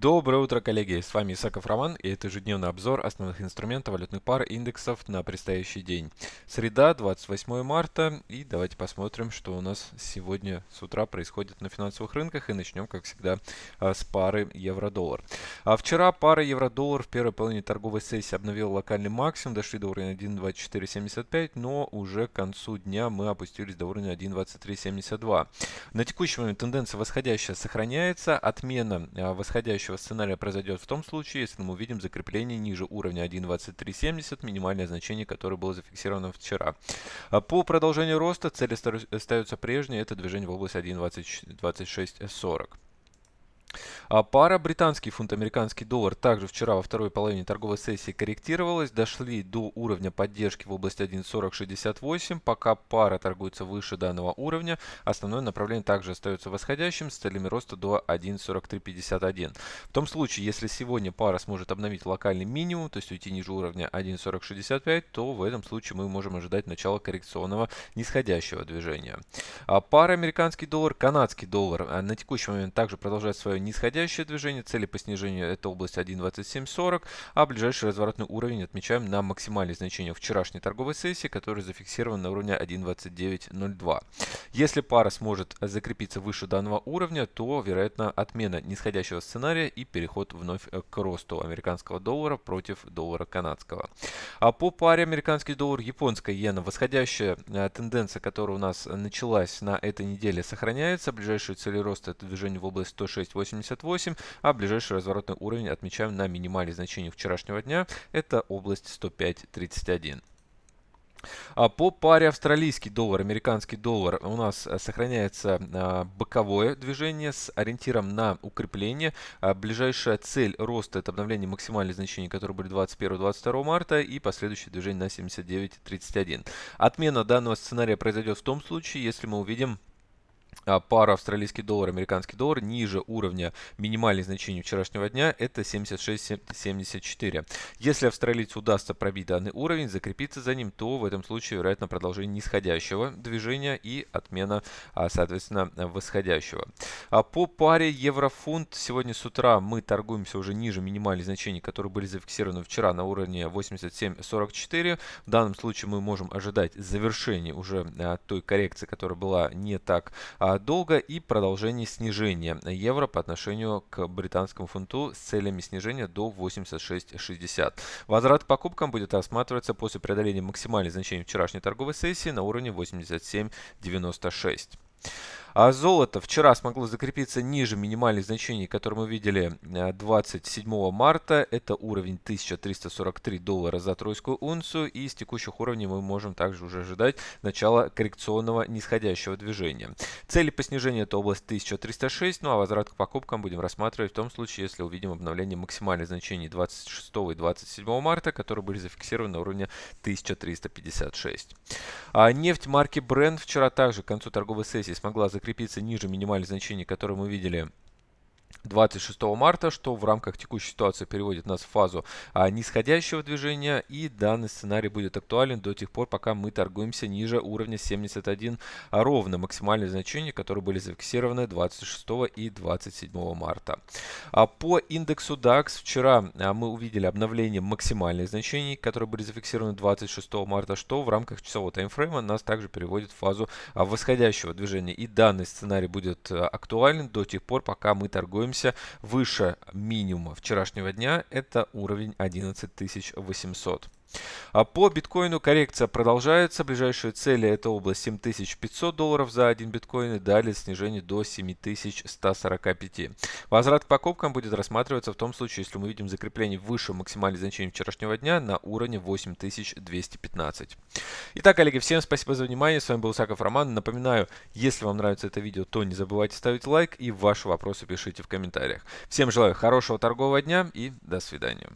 Доброе утро, коллеги! С вами Исаков Роман и это ежедневный обзор основных инструментов валютных пар индексов на предстоящий день. Среда, 28 марта и давайте посмотрим, что у нас сегодня с утра происходит на финансовых рынках и начнем, как всегда, а, с пары евро-доллар. А вчера пара евро-доллар в первой половине торговой сессии обновила локальный максимум, дошли до уровня 1.2475, но уже к концу дня мы опустились до уровня 1.2372. На текущий момент тенденция восходящая сохраняется, отмена а, восходящей следующего сценария произойдет в том случае, если мы увидим закрепление ниже уровня 1.2370, минимальное значение, которое было зафиксировано вчера. А по продолжению роста цели остаются прежние, это движение в область 1.2640. А пара британский фунт, американский доллар также вчера во второй половине торговой сессии корректировалась. Дошли до уровня поддержки в области 1.4068. Пока пара торгуется выше данного уровня, основное направление также остается восходящим с целями роста до 1.4351. В том случае, если сегодня пара сможет обновить локальный минимум, то есть уйти ниже уровня 1.4065, то в этом случае мы можем ожидать начала коррекционного нисходящего движения. А пара американский доллар, канадский доллар а на текущий момент также продолжает свое нисходящее движение. Цели по снижению это область 1.2740, а ближайший разворотный уровень отмечаем на максимальное значение вчерашней торговой сессии, который зафиксирован на уровне 1.2902. Если пара сможет закрепиться выше данного уровня, то вероятно отмена нисходящего сценария и переход вновь к росту американского доллара против доллара канадского. А по паре американский доллар, японская иена, восходящая э, тенденция, которая у нас началась на этой неделе, сохраняется. Ближайшие цели роста это движение в область 106.80 188, а ближайший разворотный уровень отмечаем на минимальное значение вчерашнего дня, это область 105.31. А по паре австралийский доллар, американский доллар у нас э, сохраняется а, боковое движение с ориентиром на укрепление. А, ближайшая цель роста это обновление максимальных значений, которые были 21-22 марта и последующее движение на 79.31. Отмена данного сценария произойдет в том случае, если мы увидим пара австралийский доллар, американский доллар ниже уровня минимальных значений вчерашнего дня это 76.74. Если австралийцу удастся пробить данный уровень, закрепиться за ним, то в этом случае вероятно продолжение нисходящего движения и отмена, а, соответственно, восходящего. А по паре евро-фунт сегодня с утра мы торгуемся уже ниже минимальных значений, которые были зафиксированы вчера на уровне 87.44. В данном случае мы можем ожидать завершения уже той коррекции, которая была не так а, долга и продолжение снижения евро по отношению к британскому фунту с целями снижения до 86.60. Возврат к покупкам будет рассматриваться после преодоления максимальных значений вчерашней торговой сессии на уровне 87.96. А золото вчера смогло закрепиться ниже минимальных значений, которые мы видели 27 э, марта. Это уровень 1343 доллара за тройскую унцию. И с текущих уровней мы можем также уже ожидать начала коррекционного нисходящего движения. Цели по снижению это область 1306, ну а возврат к покупкам будем рассматривать в том случае, если увидим обновление максимальных значений 26 и 27 марта, которые были зафиксированы на уровне 1356. А нефть марки Brent вчера также к концу торговой сессии смогла закрепиться ниже минимальных значений, которые мы видели 26 марта, что в рамках текущей ситуации переводит нас в фазу а, нисходящего движения. И данный сценарий будет актуален до тех пор, пока мы торгуемся ниже уровня 71 а ровно максимальные значения, которые были зафиксированы 26 и 27 марта. А по индексу DAX вчера а, мы увидели обновление максимальных значений, которые были зафиксированы 26 марта, что в рамках часового таймфрейма нас также переводит в фазу а, восходящего движения. И данный сценарий будет а, актуален до тех пор, пока мы торгуем находимся выше минимума вчерашнего дня. Это уровень 11800. А по биткоину коррекция продолжается. Ближайшие цели это область 7500 долларов за один биткоин и далее снижение до 7145. Возврат к покупкам будет рассматриваться в том случае, если мы видим закрепление выше максимальных значений вчерашнего дня на уровне 8215. Итак, коллеги, всем спасибо за внимание. С вами был Саков Роман. Напоминаю, если вам нравится это видео, то не забывайте ставить лайк и ваши вопросы пишите в комментариях. Всем желаю хорошего торгового дня и до свидания.